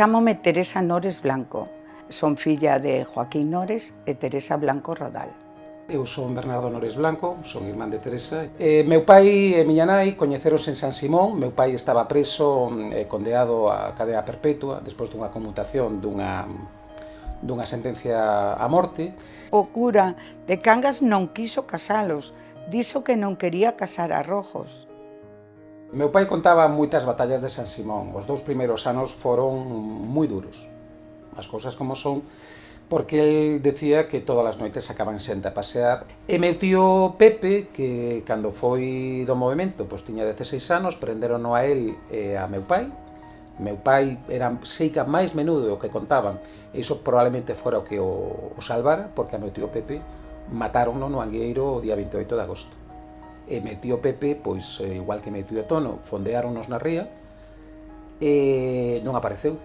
Chámome Teresa Nores Blanco. Son filla de Joaquín Nores e Teresa Blanco Rodal. Eu son Bernardo Nores Blanco, son irmán de Teresa. E meu pai e miña nai coñeceronse en San Simón. Meu pai estaba preso e condeado a cadea perpetua despois dunha conmutación dunha dunha sentencia a morte. O cura de Cangas non quiso casalos, dixo que non quería casar a Rojos. Meu pai contaba moitas batallas de San Simón. Os dous primeiros anos foron moi duros. As cousas como son, porque el decía que todas as noites acaban xente a pasear. E meu tío Pepe, que cando foi do movimento, pois tiña 16 anos, prenderono a el e a meu pai. Meu pai era seica máis menudo o que contaban, e iso probablemente fora o que o, o salvara, porque a meu tío Pepe mataronno no Angueiro o día 28 de agosto e metió Pepe, pois eh, igual que metío Tono, fondeáronos na ría e non apareceu.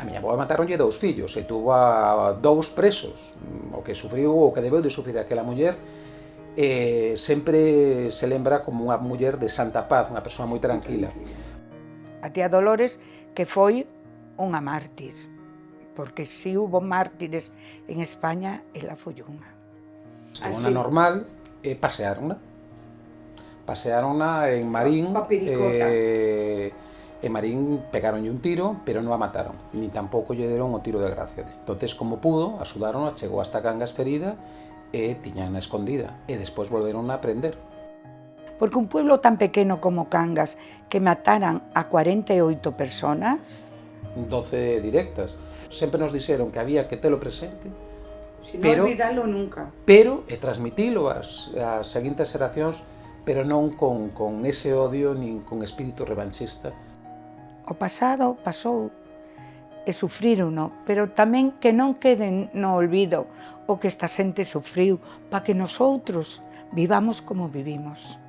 A miña boa mataronlle dous fillos e tuvo a dous presos, mm, o que sufriu, o que debeu de sufrir aquela muller, e sempre se lembra como unha muller de santa paz, unha persoa moi tranquila. A tía Dolores, que foi unha mártir, porque si hubo mártires en España, ela foi unha. Unha normal, e paseárona. Paseárona en Marín. Eh, en Marín pegaronlle un tiro, pero non a mataron. Ni tampouco lle deron o tiro de gracia. Entonces, como pudo, axudaron, chegou hasta Cangas ferida e tiñan escondida. E despois volveron a prender. Porque un pueblo tan pequeno como Cangas que mataran a 48 personas... 12 directas. Sempre nos dixeron que había que telo presente Si non pero, olvidalo nunca. Pero, e transmitilo ás, ás seguintes xeracións, pero non con, con ese odio nin con espírito revanchista. O pasado pasou e sufrírono, pero tamén que non queden no olvido o que esta xente sufriu, para que nosotros vivamos como vivimos.